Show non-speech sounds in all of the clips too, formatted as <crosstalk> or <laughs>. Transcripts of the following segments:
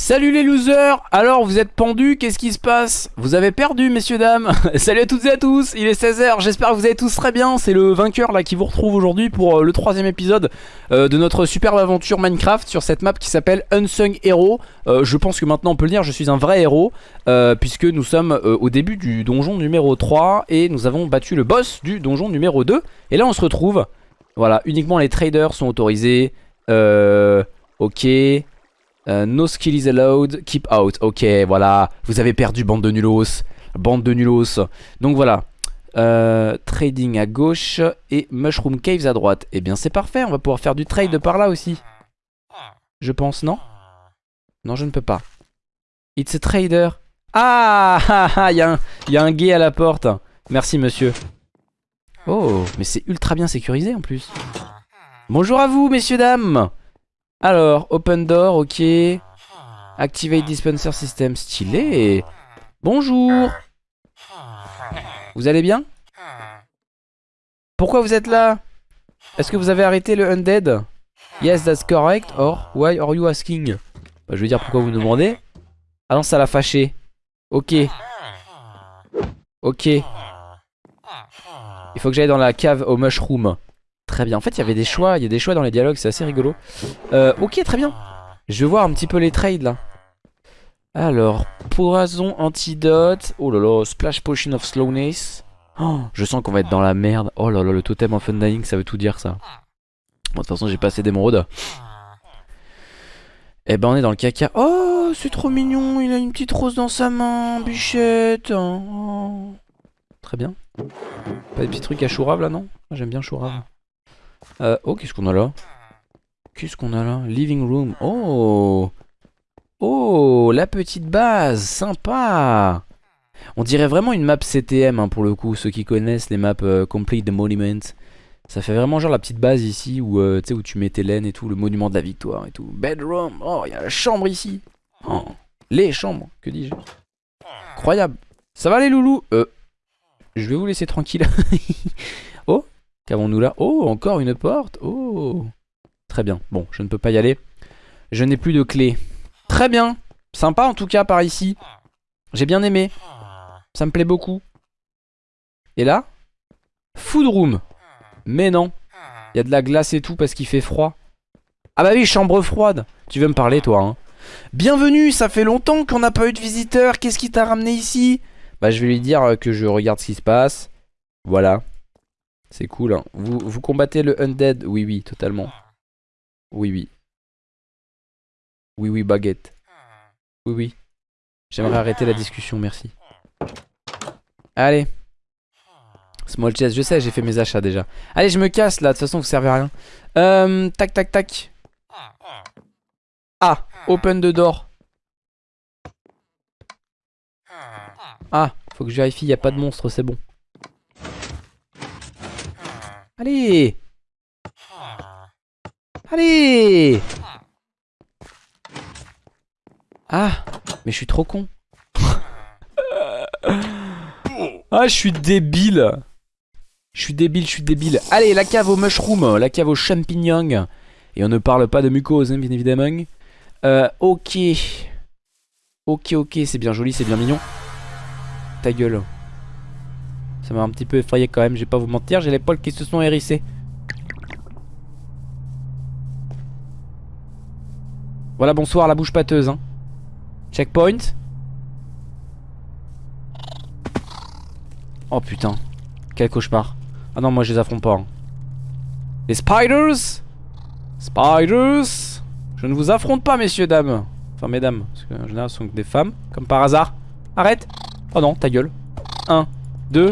Salut les losers Alors vous êtes pendus, qu'est-ce qui se passe? Vous avez perdu messieurs dames. <laughs> Salut à toutes et à tous, il est 16h, j'espère que vous allez tous très bien. C'est le vainqueur là qui vous retrouve aujourd'hui pour euh, le troisième épisode euh, de notre superbe aventure Minecraft Sur cette map qui s'appelle Unsung Hero. Euh, Je pense que maintenant on peut le dire, je suis un vrai héros Puisque nous sommes au début du donjon numéro 3 Et nous avons battu le boss du donjon numéro 2 Et là on se retrouve, voilà, uniquement les traders sont autorisés. Euh... Ok... Euh, no skill is allowed, keep out. Ok, voilà. Vous avez perdu, bande de nulos. Bande de nulos. Donc voilà. Euh, trading à gauche et Mushroom Caves à droite. Eh bien, c'est parfait. On va pouvoir faire du trade par là aussi. Je pense, non? Non, je ne peux pas. It's a trader. Ah <laughs> Il y, a un- y a un gay à la porte. Merci, monsieur. Oh, mais c'est ultra bien sécurisé en plus. Bonjour à vous, messieurs, dames. Alors, open door, ok. Activate dispenser system, stylé. Bonjour. Vous allez bien? Pourquoi vous êtes là? Est-ce que vous avez arrêté le undead? Yes, that's correct. Or, why are you asking? Bah, Je veux dire pourquoi vous me demandez. Ah non, ça l'a fâché. Ok. Ok. Il faut que j'aille dans la cave au mushroom. Très bien. En fait, il y avait des choix. Il y a des choix dans les dialogues. C'est assez rigolo. Euh, ok, très bien. Je vais voir un petit peu les trades là. Alors, poison, antidote. Oh là là, splash potion of slowness. Oh, je sens qu'on va être dans la merde. Oh là là, le totem of undying, ça veut tout dire ça. Bon, de toute façon, j'ai passé d'émeraude. Eh ben, on est dans le caca. Oh, c'est trop mignon. Il a une petite rose dans sa main, bichette. Oh. Très bien. Pas des petits trucs à chourave là, non? J'aime bien chourave. Euh, oh, qu'est-ce qu'on a là? Qu'est-ce qu'on a là? Living room. Oh Oh, la petite base. Sympa On dirait vraiment une map CTM hein, pour le coup. Ceux qui connaissent les maps euh, Complete the Monument. Ça fait vraiment genre la petite base ici où, euh, où tu mets tes laines et tout. Le monument de la victoire et tout. Bedroom. Oh, il y a la chambre ici. Oh, les chambres. Que dis-je? Incroyable. Ça va les loulous? Je vais vous laisser tranquille. <laughs> Qu'avons-nous là? Oh, encore une porte Oh Très bien. Bon, je ne peux pas y aller. Je n'ai plus de clé. Très bien. Sympa en tout cas par ici. J'ai bien aimé. Ça me plaît beaucoup. Et là? Food room. Mais non. Il y a de la glace et tout parce qu'il fait froid. Ah bah oui, chambre froide. Tu veux me parler toi hein? Bienvenue, ça fait longtemps qu'on n'a pas eu de visiteur. Qu'est-ce qui t'a ramené ici? Bah je vais lui dire euh, que je regarde ce qui se passe. Voilà. C'est cool. hein. Vous, vous combattez le undead? Oui, oui, totalement. Oui, oui. Oui, oui, baguette. Oui, oui. J'aimerais arrêter la discussion, merci. Allez. Small chest, je sais, j'ai fait mes achats déjà. Allez, je me casse là, de toute façon, vous servez à rien. Euh, tac, tac, tac. Ah, open the door. Ah, faut que je vérifie, il a pas de monstre, c'est bon. Allez. Allez. Ah Mais je suis trop con. <laughs> Ah je suis débile. Je suis débile, je suis débile. Allez la cave au mushroom, la cave aux champignons Et on ne parle pas de mucose hein, bien évidemment. Euh, Ok. Ok ok c'est bien joli, c'est bien mignon. Ta gueule ça m'a un petit peu effrayé quand même, je vais pas vous mentir, j'ai les poils qui se sont hérissés. Voilà, bonsoir la bouche pâteuse. Hein. Checkpoint. Oh putain, quel cauchemar. Ah non, moi je les affronte pas. hein. Les spiders Spiders Je ne vous affronte pas, messieurs, dames. Enfin, mesdames, parce qu'en général, ce sont des femmes, comme par hasard. Arrête Oh non, ta gueule. 1, 2,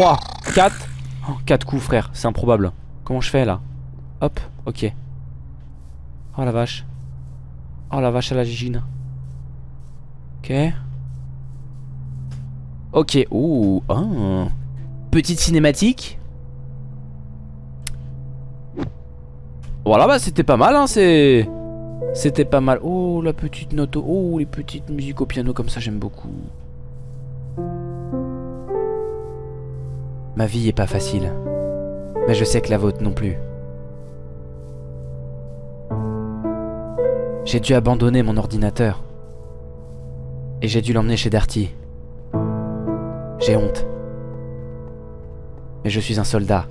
3, 4. Oh, 4 coups, frère, c'est improbable. Comment je fais là? Hop, ok. Oh la vache. Oh la vache à la gigine. Ok. Ok, ouh, oh. Petite cinématique. Voilà, bah c'était pas mal, hein, c'est... C'était pas mal. Oh, la petite note. Oh, les petites musiques au piano comme ça, j'aime beaucoup. Ma vie est pas facile. Mais je sais que la vôtre non plus. J'ai dû abandonner mon ordinateur. Et j'ai dû l'emmener chez Darty. J'ai honte. Mais je suis un soldat.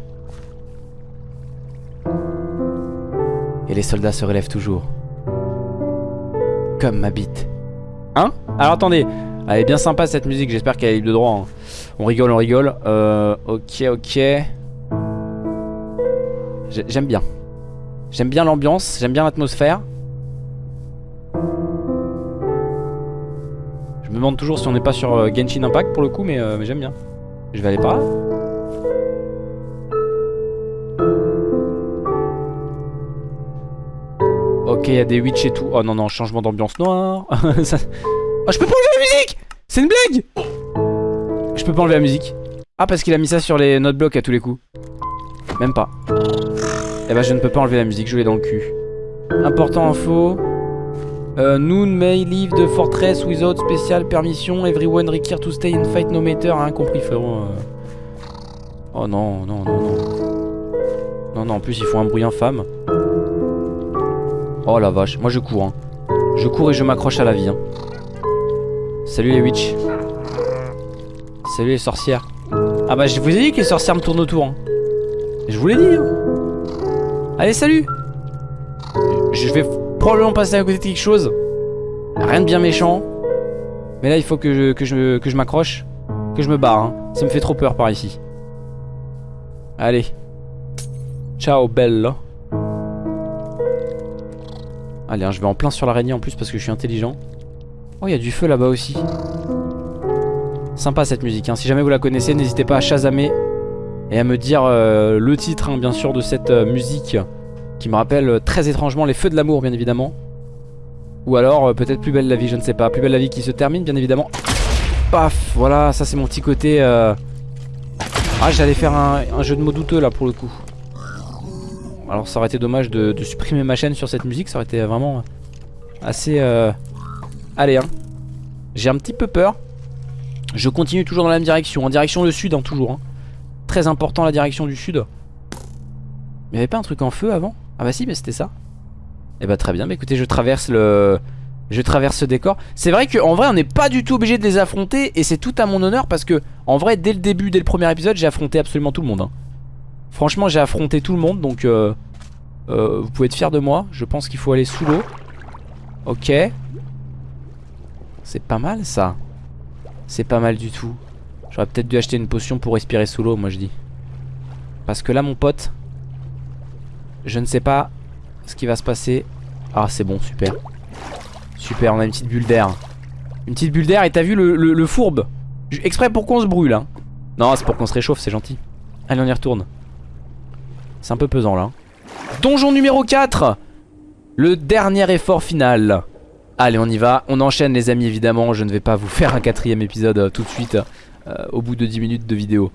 Et les soldats se relèvent toujours. Comme ma bite. Hein? Alors attendez. Elle est bien sympa cette musique, j'espère qu'elle est libre de droit. hein. On rigole, on rigole. Euh, ok, ok. J'ai- J'aime bien. J'aime bien l'ambiance, j'aime bien l'atmosphère. Je me demande toujours si on n'est pas sur euh, Genshin Impact pour le coup, mais, euh, mais j'aime bien. Je vais aller par là. Ok, il y a des witch et tout. Oh non, non, changement d'ambiance noire. <laughs> Oh, je peux enlever la musique C'est une blague Je peux pas enlever la musique. Ah, parce qu'il a mis ça sur les notes blocs à tous les coups. Même pas. Eh ben, je ne peux pas enlever la musique, je l'ai dans le cul. Important info. Euh, Noon may leave the fortress without special permission. Everyone required to stay and fight no matter. Hein, compris, frérot. euh. Oh non, non, non, non. Non, non, en plus, ils font un bruit infâme. Oh la vache, moi je cours. Hein. Je cours et je m'accroche à la vie. Hein. Salut les witch. Salut les sorcières. Ah bah, je vous ai dit que les sorcières me tournent autour. hein. Je vous l'ai dit. hein. Allez, salut. Je vais probablement passer à côté de quelque chose. Rien de bien méchant. Mais là, il faut que je, que que je m'accroche. Que je me barre. hein. Ça me fait trop peur par ici. Allez. Ciao, belle. Allez, je vais en plein sur l'araignée en plus parce que je suis intelligent. Oh, il y a du feu là-bas aussi. Sympa cette musique. hein. Si jamais vous la connaissez, n'hésitez pas à chasamer et à me dire euh, le titre, hein, bien sûr, de cette euh, musique qui me rappelle euh, très étrangement les feux de l'amour, bien évidemment. Ou alors peut-être Plus belle la vie, je ne sais pas. Plus belle la vie qui se termine, bien évidemment. Paf, voilà, ça c'est mon petit côté. Ah, j'allais faire un, jeu de mots douteux là pour le coup. Alors ça aurait été dommage de supprimer ma chaîne sur cette musique, ça aurait été vraiment assez... Allez, hein. J'ai un petit peu peur. Je continue toujours dans la même direction, en direction le sud, hein, toujours. hein. Très important la direction du sud. Il y avait pas un truc en feu avant? Ah bah si, mais c'était ça. Et bah très bien, bah écoutez, je traverse le... Je traverse ce décor. C'est vrai qu'en vrai, on n'est pas du tout obligé de les affronter et c'est tout à mon honneur parce que, en vrai, dès le début, dès le premier épisode, j'ai affronté absolument tout le monde. hein. Franchement, j'ai affronté tout le monde donc euh, euh, vous pouvez être fiers de moi. Je pense qu'il faut aller sous l'eau. Ok. C'est pas mal ça. C'est pas mal du tout. J'aurais peut-être dû acheter une potion pour respirer sous l'eau, moi je dis. Parce que là, mon pote, je ne sais pas ce qui va se passer. Ah, c'est bon, super. Super, on a une petite bulle d'air. Une petite bulle d'air et t'as vu le, fourbe? Exprès pour qu'on se brûle. Hein. Non, c'est pour qu'on se réchauffe, c'est gentil. Allez, on y retourne. C'est un peu pesant là. Donjon numéro 4 Le dernier effort final. Allez, on y va. On enchaîne, les amis, évidemment. Je ne vais pas vous faire un quatrième épisode euh, tout de suite euh, au bout de 10 minutes de vidéo.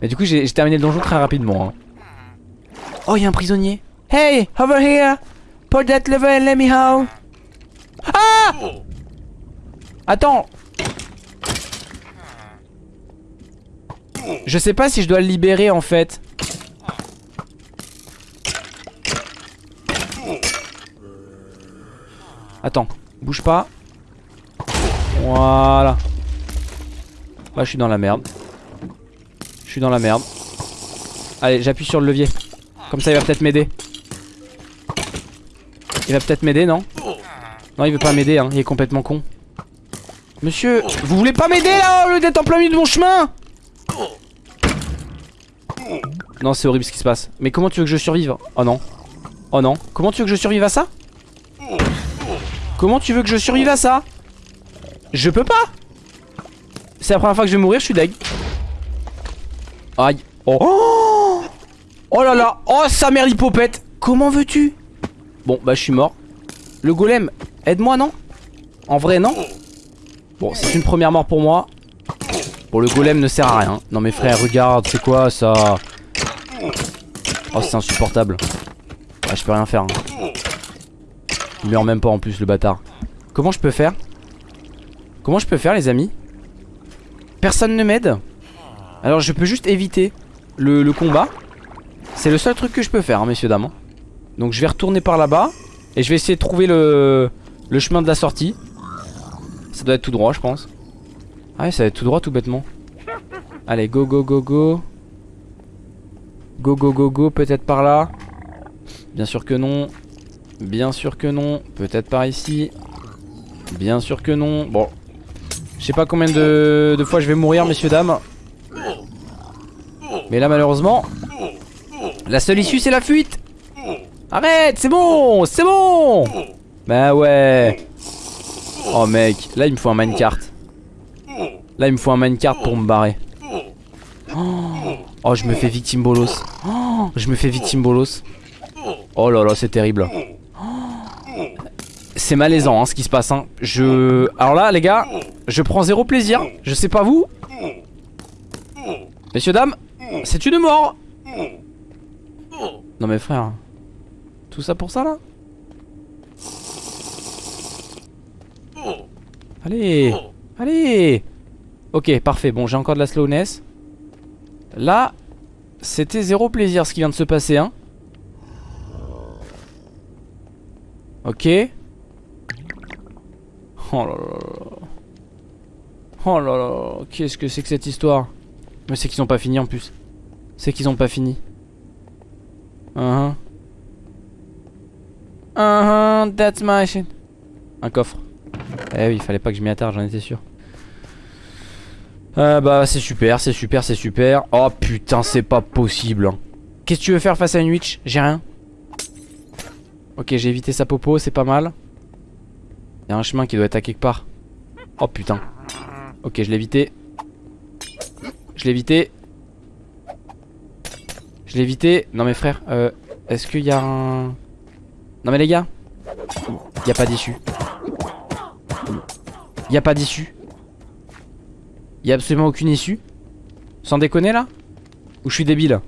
Mais du coup, j'ai terminé le donjon très rapidement. hein. Oh, il un prisonnier. Hey, over here. Put that lever and let me out. Ah Attends. Je sais pas si je dois le libérer en fait. Attends, bouge pas. Voilà. Là, je suis dans la merde. Je suis dans la merde. Allez, j'appuie sur le levier. Comme ça, il va peut-être m'aider. Il va peut-être m'aider, non? Non, il veut pas m'aider, hein. Il est complètement con. Monsieur, vous voulez pas m'aider là au lieu d'être en plein milieu de mon chemin? Non, c'est horrible ce qui se passe. Mais comment tu veux que je survive? Oh non. Oh non. Comment tu veux que je survive à ça? Comment tu veux que je survive à ça? Je peux pas! C'est la première fois que je vais mourir, je suis deg. Aïe. Oh. oh là là. Oh sa mère l'hypopète. Comment veux-tu? Bon bah je suis mort. Le golem Aide-moi non? En vrai non? Bon c'est une première mort pour moi. Bon le golem ne sert à rien. Non mais frère regarde c'est quoi ça? Oh c'est insupportable. Ah je peux rien faire hein. Il meurt même pas en plus le bâtard Comment je peux faire? Comment je peux faire les amis? Personne ne m'aide? Alors je peux juste éviter le, combat C'est le seul truc que je peux faire hein, messieurs dames hein. Donc je vais retourner par là-bas Et je vais essayer de trouver le, chemin de la sortie Ça doit être tout droit, je pense. Ah ouais, ça va être tout droit, tout bêtement. Allez, go, go, go, go. Go, go, go, go, peut-être par là. Bien sûr que non. Bien sûr que non. Peut-être par ici. Bien sûr que non. Bon. Je sais pas combien de, fois je vais mourir, messieurs, dames. Mais là, malheureusement, la seule issue, c'est la fuite. Arrête, c'est bon, c'est bon. Bah ouais. Oh mec, là il me faut un minecart. Là il me faut un minecart pour me barrer. Oh, je me fais victime bolos. Oh, je me fais victime bolos. Oh là là, c'est terrible. C'est malaisant hein, ce qui se passe. Hein. Je... Alors là, les gars, je prends zéro plaisir. Je sais pas vous. Messieurs, dames, c'est une mort. Non mais frère, tout ça pour ça là? Allez Allez Ok, parfait. Bon, j'ai encore de la slowness. Là, c'était zéro plaisir ce qui vient de se passer, hein. Ok. Oh là là là. Oh là là. Qu'est-ce que c'est que cette histoire? Mais c'est qu'ils ont pas fini en plus. C'est qu'ils ont pas fini. Uh -huh. Uh -huh, that's my shit. Un coffre. Eh oui, il fallait pas que je m'y attarde, j'en étais sûr. Euh, bah c'est super, c'est super, c'est super. Oh putain, c'est pas possible. hein. Qu'est-ce que tu veux faire face à une witch? J'ai rien. Ok, j'ai évité sa popo, c'est pas mal. Il y a un chemin qui doit être à quelque part. Oh putain. Ok, je l'ai évité. Je l'ai évité. Je l'ai évité. Non mais frère, euh, est-ce qu'il y a un... Non mais les gars, il a pas d'issue. Il a pas d'issue. Il a absolument aucune issue. Sans déconner là? Ou je suis débile?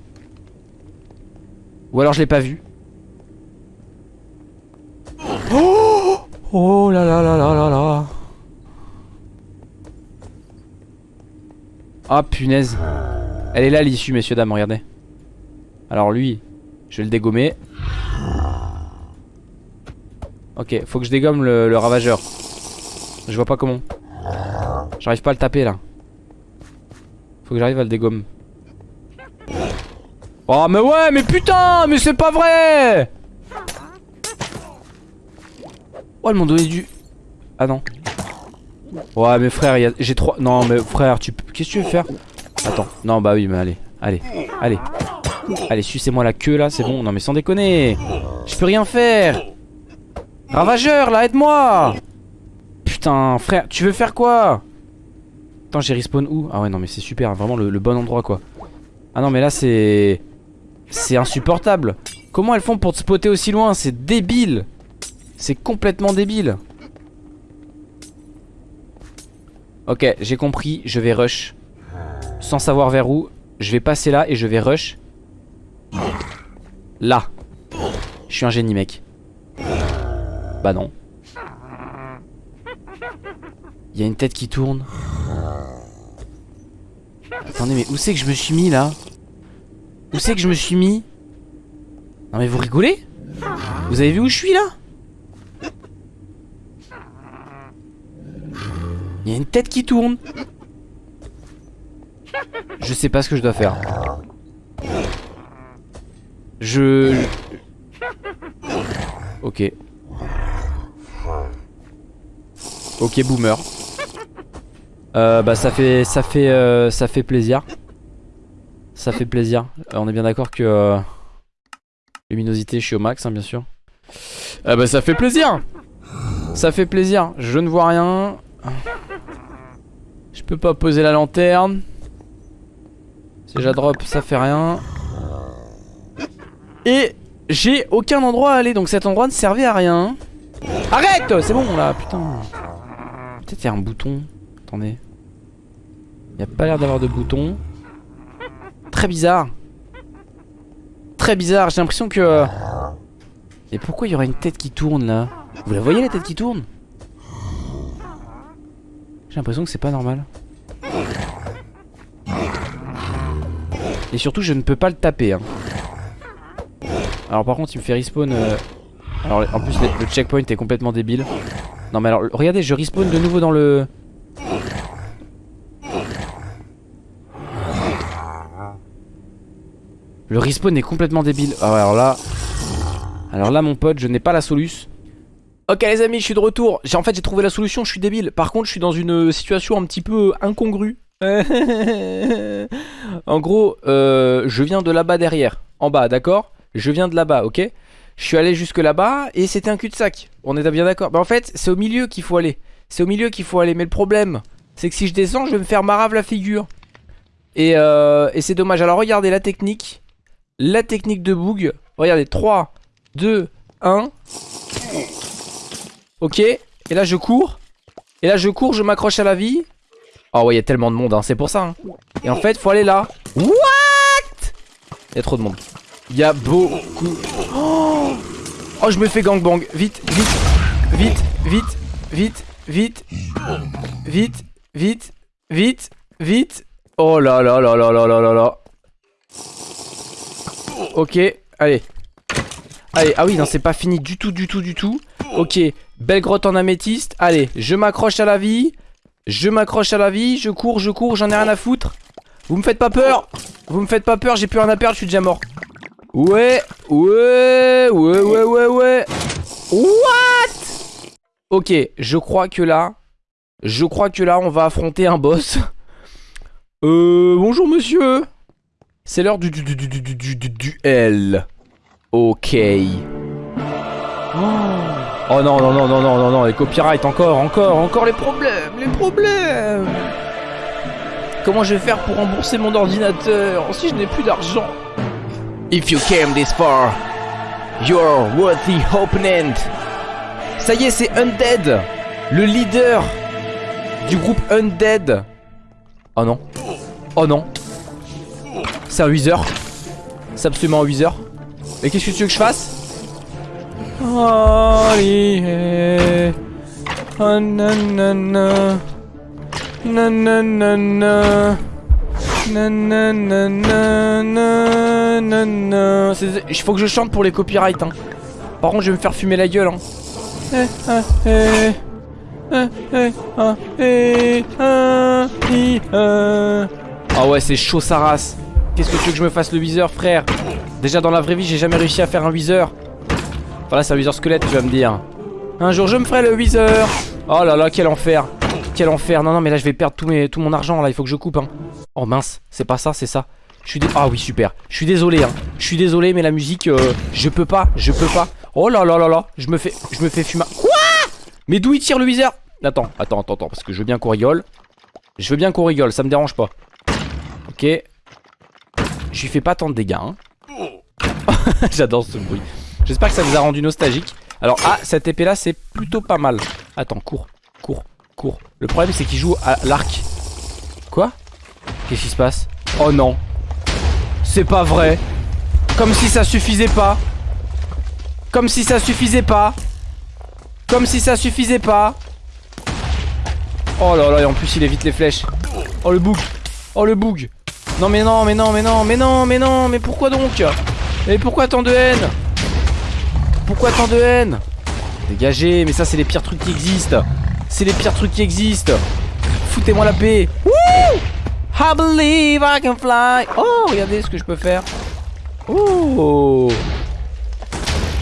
Ou alors je l'ai pas vu. Oh là là là là là là. Ah punaise. Elle est là l'issue messieurs dames regardez. Alors lui Je vais le dégommer. Ok faut que je dégomme le, le ravageur. Je vois pas comment. J'arrive pas à le taper là. Faut que j'arrive à le dégommer Oh mais ouais mais putain Mais c'est pas vrai Oh, ils m'ont donné du... Ah non. Ouais, mais frère, j'ai trois... Non, mais frère, tu... Qu'est-ce que tu veux faire? Attends. Non, bah oui, mais allez. Allez. Allez. Allez, sucez-moi la queue, là, c'est bon. Non, mais sans déconner. Je peux rien faire. Ravageur, là, aide-moi Putain, frère, tu veux faire quoi? Attends, j'ai respawn où? Ah ouais, non, mais c'est super. Vraiment le, le bon endroit, quoi. Ah non, mais là, c'est... C'est insupportable. Comment elles font pour te spotter aussi loin? C'est débile c'est complètement débile. Ok, j'ai compris, je vais rush. Sans savoir vers où. Je vais passer là et je vais rush. Là. Je suis un génie, mec. Bah non. Il y a une tête qui tourne. Attendez, mais où c'est que je me suis mis là? Où c'est que je me suis mis? Non mais vous rigolez? Vous avez vu où je suis là? Il y a une tête qui tourne. Je sais pas ce que je dois faire. Je... Ok. Ok boomer. Euh, bah ça fait ça fait euh, ça fait plaisir. Ça fait plaisir. Euh, on est bien d'accord que euh, luminosité je suis au max hein, bien sûr. Euh, bah ça fait plaisir. Ça fait plaisir. Je ne vois rien. Je peux pas poser la lanterne. Si je drop, ça fait rien. Et j'ai aucun endroit à aller, donc cet endroit ne servait à rien. Arrête C'est bon là, putain. Peut-être il y a un bouton. Attendez. Il a pas l'air d'avoir de bouton. Très bizarre. Très bizarre, j'ai l'impression que... Et pourquoi il y aurait une tête qui tourne là? Vous la voyez la tête qui tourne? J'ai l'impression que c'est pas normal. Et surtout, je ne peux pas le taper. Hein. Alors par contre, il me fait respawn... Euh, alors en plus, le checkpoint est complètement débile. Non mais alors, regardez, je respawn de nouveau dans le... Le respawn est complètement débile. Ah alors là... Alors là, mon pote, je n'ai pas la soluce. Ok les amis, je suis de retour. En fait, j'ai trouvé la solution, je suis débile. Par contre, je suis dans une situation un petit peu incongrue. <laughs> en gros, euh, je viens de là-bas derrière. En bas, d'accord? Je viens de là-bas, ok? Je suis allé jusque là-bas et c'était un cul-de-sac. On est bien d'accord? Bah en fait, c'est au milieu qu'il faut aller. C'est au milieu qu'il faut aller. Mais le problème, c'est que si je descends, je vais me faire marave la figure. Et, euh, et c'est dommage. Alors regardez la technique. La technique de Boog. Regardez, 3, 2, 1. Ok. Et là, je cours. Et là, je cours, je m'accroche à la vie. Oh ouais, il y a tellement de monde, hein, c'est pour ça. Hein. Et en fait, faut aller là. What? Il y a trop de monde. Il y a beaucoup... Oh, je me fais gangbang. Vite, vite, vite, vite, vite, vite, vite, vite, vite, vite. Oh là là là là là là là là. Ok, allez. Allez, ah oui, non, c'est pas fini du tout, du tout, du tout. Ok, belle grotte en améthyste. Allez, je m'accroche à la vie. Je m'accroche à la vie. Je cours, je cours, j'en ai rien à foutre. Vous me faites pas peur. Vous me faites pas peur, j'ai plus rien à perdre, je suis déjà mort. Ouais, ouais, ouais, ouais, ouais, ouais. What? Ok, je crois que là, je crois que là, on va affronter un boss. <laughs> Euh, bonjour monsieur. C'est l'heure du, du, du, du, du, du, du duel. Ok. Oh. Oh non, non, non, non, non, non, non, les copyrights, encore, encore, encore les problèmes, les problèmes. Comment je vais faire pour rembourser mon ordinateur si je n'ai plus d'argent? If you came this far, you're worthy opponent. Ça y est, c'est Undead, le leader du groupe Undead. Oh non. Oh non. C'est un Wither. C'est absolument un Wither. Mais qu'est-ce que tu veux que je fasse? Oh, yeah. oh nanana. Nanana. Nanana. Il faut que je chante pour les copyrights. Hein. Par contre, je vais me faire fumer la gueule. Hein. Ah ouais, c'est chaud sa race. Qu'est-ce que tu veux que je me fasse le viseur, frère? Déjà dans la vraie vie, j'ai jamais réussi à faire un viseur. Voilà, c'est un viseur squelette, tu vas me dire. Un jour, je me ferai le viseur. Oh là là, quel enfer. Quel enfer. Non, non, mais là, je vais perdre tout, mon argent. Là, il faut que je coupe. Hein. Oh mince, c'est pas ça, c'est ça. Je suis Ah oui, super. Je suis désolé. Hein. Je suis désolé, mais la musique, euh, je peux pas. Je peux pas. Oh là là là là. Je me fais, je me fais fumer. Quoi? Mais d'où il tire le viseur? Attends, attends, attends, attends. Parce que je veux bien qu'on rigole. Je veux bien qu'on rigole, ça me dérange pas. Ok. Je lui fais pas tant de dégâts. Hein. <laughs> J'adore ce bruit. J'espère que ça vous a rendu nostalgique. Alors, ah, cette épée là, c'est plutôt pas mal. Attends, cours, cours, cours. Le problème, c'est qu'il joue à l'arc. Quoi? Qu'est-ce qui se passe? Oh non. C'est pas vrai. Comme si ça suffisait pas. Comme si ça suffisait pas. Comme si ça suffisait pas. Oh là là, et en plus, il évite les flèches. Oh le bug. Oh le bug. Non mais non, mais non, mais non, mais non, mais non, mais pourquoi donc? Mais pourquoi tant de haine? Pourquoi tant de haine? Dégagez, mais ça c'est les pires trucs qui existent. C'est les pires trucs qui existent. Foutez-moi la paix. Woo I believe I can fly. Oh, regardez ce que je peux faire. Oh!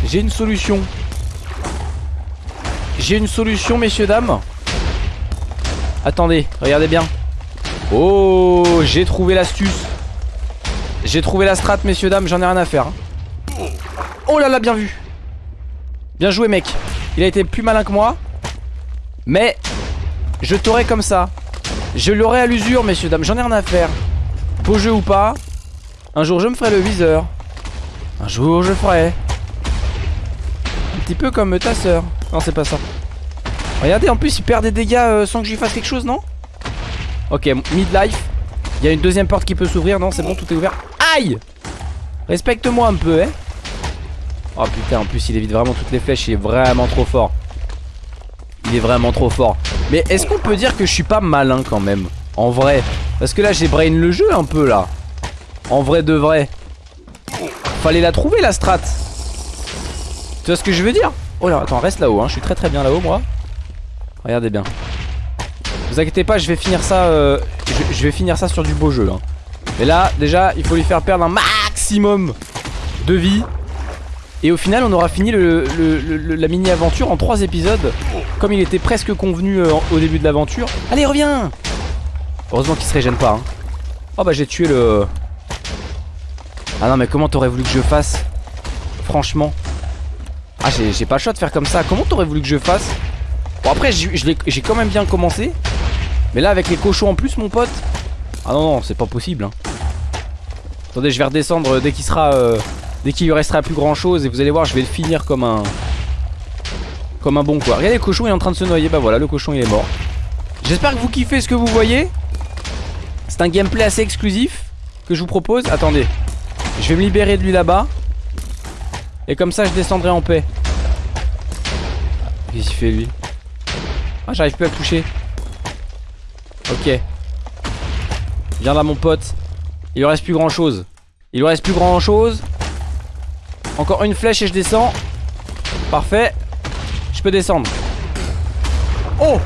J'ai une solution. J'ai une solution, messieurs, dames. Attendez, regardez bien. Oh, j'ai trouvé l'astuce. J'ai trouvé la strat, messieurs, dames, j'en ai rien à faire. Hein. Oh là là, bien vu. Bien joué, mec. Il a été plus malin que moi. Mais, je t'aurai comme ça. Je l'aurai à l'usure, messieurs, dames, j'en ai rien à faire. Beau jeu ou pas, un jour je me ferai le viseur. Un jour je ferai. Un petit peu comme ta soeur. Non, c'est pas ça. Regardez, en plus, il perd des dégâts euh, sans que je lui fasse quelque chose, non? Ok, midlife. Il y a une deuxième porte qui peut s'ouvrir. Non, c'est bon, tout est ouvert. Aïe Respecte-moi un peu, hein. Oh putain, en plus, il évite vraiment toutes les flèches. Il est vraiment trop fort. Il est vraiment trop fort. Mais est-ce qu'on peut dire que je suis pas malin quand même? En vrai. Parce que là, j'ai brain le jeu un peu, là. En vrai de vrai. Fallait la trouver, la strat. Tu vois ce que je veux dire? Oh là, attends, reste là-haut. Hein. Je suis très très bien là-haut, moi. Regardez bien. Vous inquiétez pas, je vais finir ça, euh, je, vais finir ça sur du beau jeu. Hein. Mais là, déjà, il faut lui faire perdre un maximum de vie. Et au final, on aura fini la mini-aventure en 3 épisodes, comme il était presque convenu euh, au début de l'aventure. Allez, reviens Heureusement qu'il se régène pas. Hein. Oh bah j'ai tué le... Ah non mais comment t'aurais voulu que je fasse? Franchement. Ah j'ai pas le choix de faire comme ça. Comment t'aurais voulu que je fasse? Bon après j'ai quand même bien commencé. Mais là avec les cochons en plus mon pote. Ah non non c'est pas possible. Hein. Attendez je vais redescendre dès qu'il sera... Euh, dès qu'il lui restera plus grand chose. Et vous allez voir je vais le finir comme un... Comme un bon quoi. Regardez le cochon il est en train de se noyer. Bah voilà le cochon il est mort. J'espère que vous kiffez ce que vous voyez. C'est un gameplay assez exclusif que je vous propose. Attendez. Je vais me libérer de lui là-bas. Et comme ça je descendrai en paix. Qu'est-ce qu'il fait lui? Ah j'arrive plus à le toucher. Ok. Viens là mon pote. Il lui reste plus grand chose. Il lui reste plus grand chose. Encore une flèche et je descends. Parfait. Je peux descendre. Oh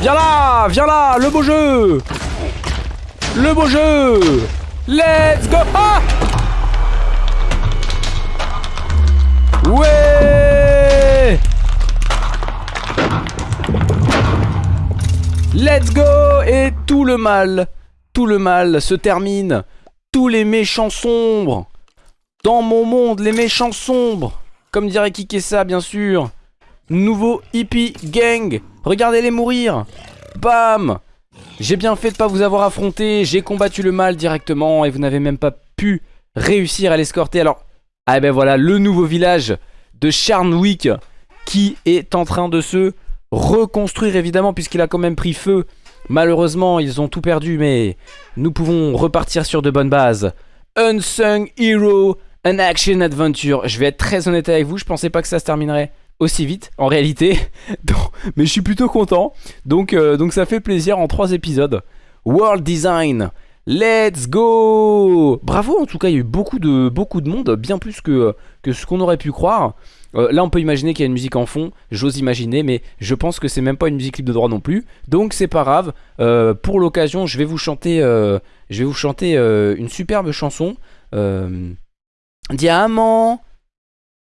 Viens là Viens là Le beau jeu Le beau jeu Let's go Ah Ouais Let's go Et tout le mal, tout le mal se termine. Tous les méchants sombres. Dans mon monde, les méchants sombres. Comme dirait Kikessa, bien sûr. Nouveau hippie gang. Regardez-les mourir. Bam J'ai bien fait de pas vous avoir affronté. J'ai combattu le mal directement et vous n'avez même pas pu réussir à l'escorter. Alors, ah ben voilà, le nouveau village de Charnwick qui est en train de se reconstruire évidemment puisqu'il a quand même pris feu. Malheureusement, ils ont tout perdu mais nous pouvons repartir sur de bonnes bases. Unsung Hero, an action adventure. Je vais être très honnête avec vous, je pensais pas que ça se terminerait aussi vite en réalité. <laughs> mais je suis plutôt content. Donc, euh, donc ça fait plaisir en trois épisodes. World Design. Let's go Bravo en tout cas il y a eu beaucoup de, beaucoup de monde Bien plus que, que ce qu'on aurait pu croire euh, Là on peut imaginer qu'il y a une musique en fond J'ose imaginer mais je pense que c'est même pas une musique libre de droit non plus Donc c'est pas grave euh, Pour l'occasion je vais vous chanter Je vais vous chanter une superbe chanson Diamant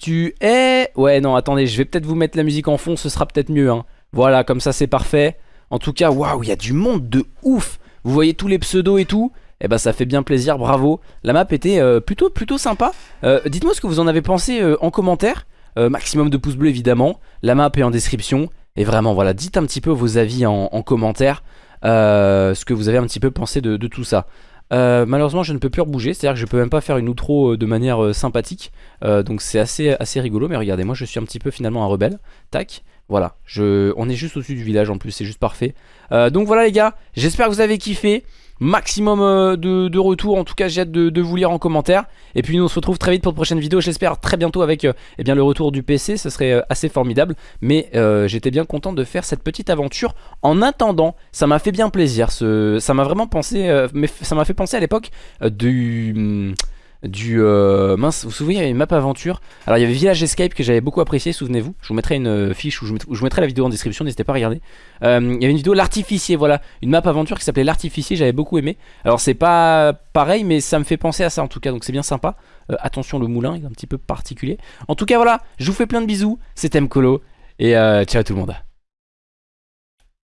tu es... Ouais, non, attendez, je vais peut-être vous mettre la musique en fond, ce sera peut-être mieux. Hein. Voilà, comme ça, c'est parfait. En tout cas, waouh, il y a du monde de ouf. Vous voyez tous les pseudos et tout? Eh ben ça fait bien plaisir, bravo. La map était euh, plutôt, plutôt sympa. Euh, dites-moi ce que vous en avez pensé euh, en commentaire. maximum de pouces bleus évidemment. La map est en description. Et vraiment voilà, dites un petit peu vos avis en, commentaire. ce que vous avez un petit peu pensé de tout ça. Euh, malheureusement je ne peux plus rebouger, c'est à dire que je peux même pas faire une outro euh, de manière euh, sympathique. Donc c'est assez, assez rigolo mais regardez moi je suis un petit peu finalement un rebelle. Tac, voilà, je, on est juste au-dessus du village en plus, c'est juste parfait. Donc voilà les gars, j'espère que vous avez kiffé maximum euh, de, retours. En tout cas, j'ai hâte de, vous lire en commentaire. Et puis nous, on se retrouve très vite pour de prochaines vidéos. J'espère très bientôt avec euh, eh bien, le retour du PC. Ce serait euh, assez formidable. Mais j'étais bien content de faire cette petite aventure. En attendant, ça m'a fait bien plaisir. Ce, ça m'a vraiment pensé... mais ça m'a fait penser à l'époque du... Du... Euh, mince, vous vous souvenez, il y avait une map aventure. Alors il y avait Village Escape que j'avais beaucoup apprécié, souvenez-vous. Je vous mettrai une euh, fiche ou je, vous mettrai la vidéo en description, n'hésitez pas à regarder. Euh, il y avait une vidéo L'artificier, voilà. Une map aventure qui s'appelait L'artificier, j'avais beaucoup aimé. Alors c'est pas pareil, mais ça me fait penser à ça en tout cas, donc c'est bien sympa. attention, le moulin est un petit peu particulier. En tout cas, voilà, je vous fais plein de bisous. C'était Mkolo et ciao tout le monde.